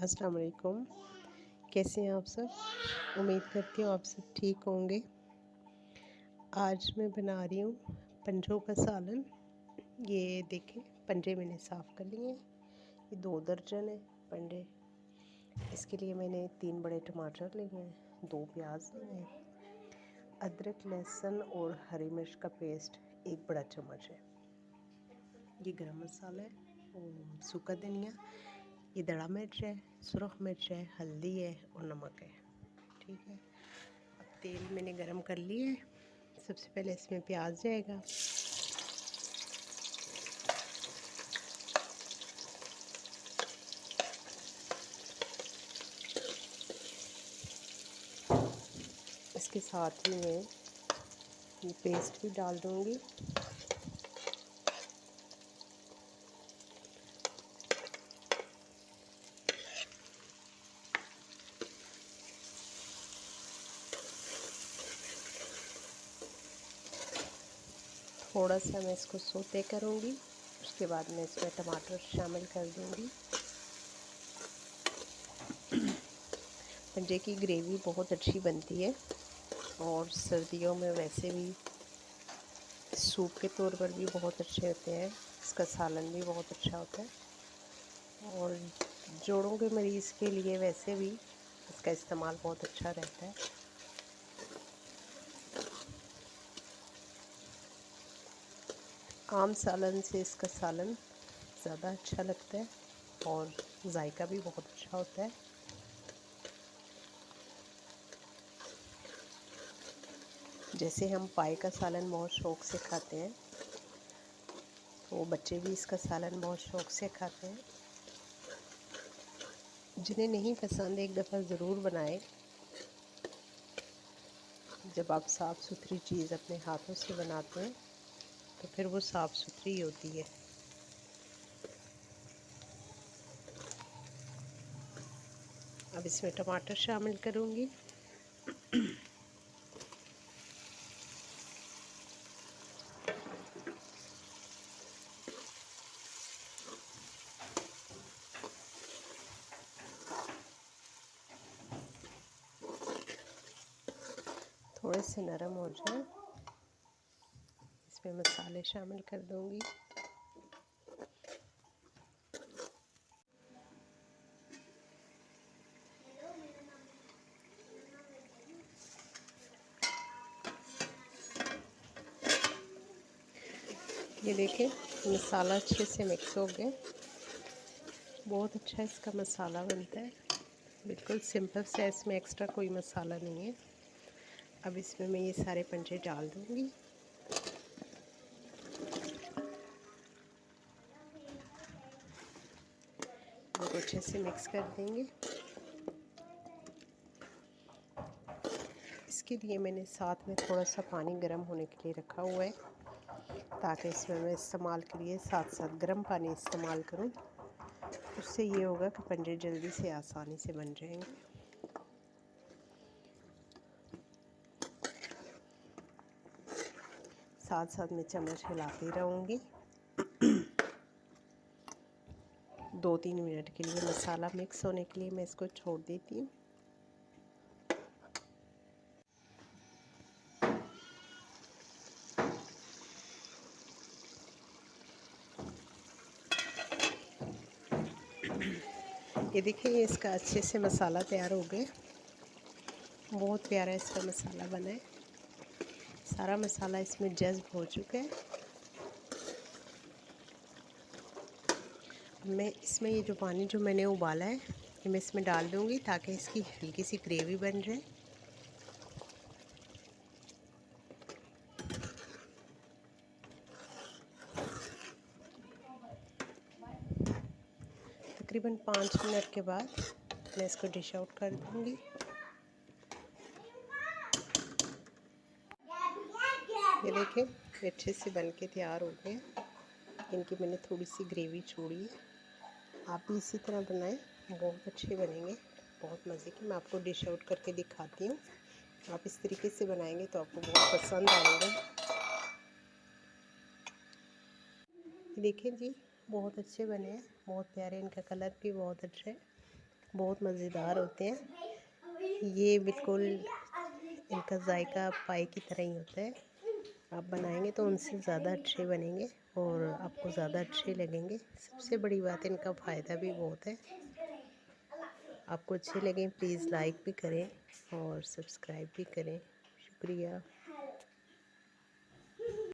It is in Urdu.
السلام علیکم۔ کیسے ہیں آپ سب؟ امید کرتی ہوں آپ سب ٹھیک ہوں گے۔ آج میں بنا رہی ہوں پنجوں کا سالن۔ یہ دیکھیں، پنجے میں نے صاف کر لیے ہیں۔ یہ دو درجن ہے پنجے۔ اس کے لیے میں نے تین بڑے ٹماٹر لیے ہیں، دو پیاز لیے ہیں۔ ادرک، لہسن اور ہری مرچ کا پیسٹ ایک بڑا چمچ ہے۔ یہ گرم مسالہ ہے سوکھا سوکا دھنیا۔ یہ دڑا مرچ ہے، سرخ مرچ ہے، ہلدی ہے اور نمک ہے۔ ٹھیک ہے؟ اب تیل میں نے گرم کر لی ہے۔ سب سے پہلے اس میں پیاز جائے گا۔ اس کے ساتھ ہی میں پیسٹ بھی ڈال دوں گی۔ تھوڑا سا میں اس کو سوتے کروں گی، اس کے بعد میں اس میں ٹماٹر شامل کر دوں گی۔ پنجے کی گریوی بہت اچھی بنتی ہے اور سردیوں میں ویسے بھی سوپ کے طور پر بھی بہت اچھے ہوتے ہیں، اس کا سالن بھی بہت اچھا ہوتا ہے۔ اور جوڑوں کے مریض کے لیے ویسے بھی اس کا استعمال بہت اچھا رہتا ہے۔ عام سالن سے اس کا سالن زیادہ اچھا لگتا ہے اور ذائقہ بھی بہت اچھا ہوتا ہے۔ جیسے ہم پائے کا سالن بہت شوق سے کھاتے ہیں، تو بچے بھی اس کا سالن بہت شوق سے کھاتے ہیں۔ جنہیں نہیں پسند، ایک دفعہ ضرور بنائے۔ جب آپ صاف ستھری چیز اپنے ہاتھوں سے بناتے ہیں تو پھر وہ صاف ستھری ہوتی ہے۔ اب اس میں ٹماٹر شامل کروں گی۔ تھوڑے سے نرم ہو جائے میں مسالے شامل کر دوں گی۔ یہ دیکھیں، مسالہ اچھے سے مکس ہو گئے۔ بہت اچھا اس کا مسالہ بنتا ہے۔ بالکل سمپل سے اس میں ایکسٹرا کوئی مسالہ نہیں ہے۔ اب اس میں میں یہ سارے پنجے ڈال دوں گی۔ سب کو اچھے سے مکس کر دیں گے۔ اس کے لیے میں نے ساتھ میں تھوڑا سا پانی گرم ہونے کے لیے رکھا ہوا ہے، تاکہ اس میں میں استعمال کے لیے ساتھ ساتھ گرم پانی استعمال کروں۔ اس سے یہ ہوگا کہ پنجے جلدی سے آسانی سے بن جائیں گے۔ ساتھ ساتھ میں چمچ ہلاتی رہوں گی۔ دو تین منٹ کے لیے مسالہ مکس ہونے کے لیے میں اس کو چھوڑ دیتی ہوں۔ یہ دیکھیں اس کا اچھے سے مسالہ تیار ہو گئے۔ بہت پیارا اس کا مسالہ بنا ہے۔ سارا مسالہ اس میں جذب ہو چکا ہے۔ میں اس میں یہ جو پانی جو میں نے ابالا ہے، یہ میں اس میں ڈال دوں گی تاکہ اس کی ہلکی سی گریوی بن جائے۔ تقریباً پانچ منٹ کے بعد میں اس کو ڈش آؤٹ کر دوں گی۔ یہ دیکھیں اچھے سے بن کے تیار ہو گئے۔ ان کی میں نے تھوڑی سی گریوی چھوڑی ہے۔ آپ بھی اسی طرح بنائیں، بہت اچھے بنیں گے۔ بہت مزے کی میں آپ کو ڈش آؤٹ کر کے دکھاتی ہوں۔ آپ اس طریقے سے بنائیں گے تو آپ کو بہت پسند آئے گا دیکھیں جی بہت اچھے بنے ہیں۔ بہت پیارے، ان کا کلر بھی بہت اچھا ہے۔ بہت مزیدار ہوتے ہیں۔ یہ بالکل ان کا ذائقہ پائے کی طرح ہی ہوتا ہے۔ آپ بنائیں گے تو ان سے زیادہ اچھے بنیں گے اور آپ کو زیادہ اچھے لگیں گے۔ سب سے بڑی بات ان کا فائدہ بھی بہت ہے۔ آپ کو اچھے لگیں، پلیز لائک بھی کریں اور سبسکرائب بھی کریں۔ شکریہ۔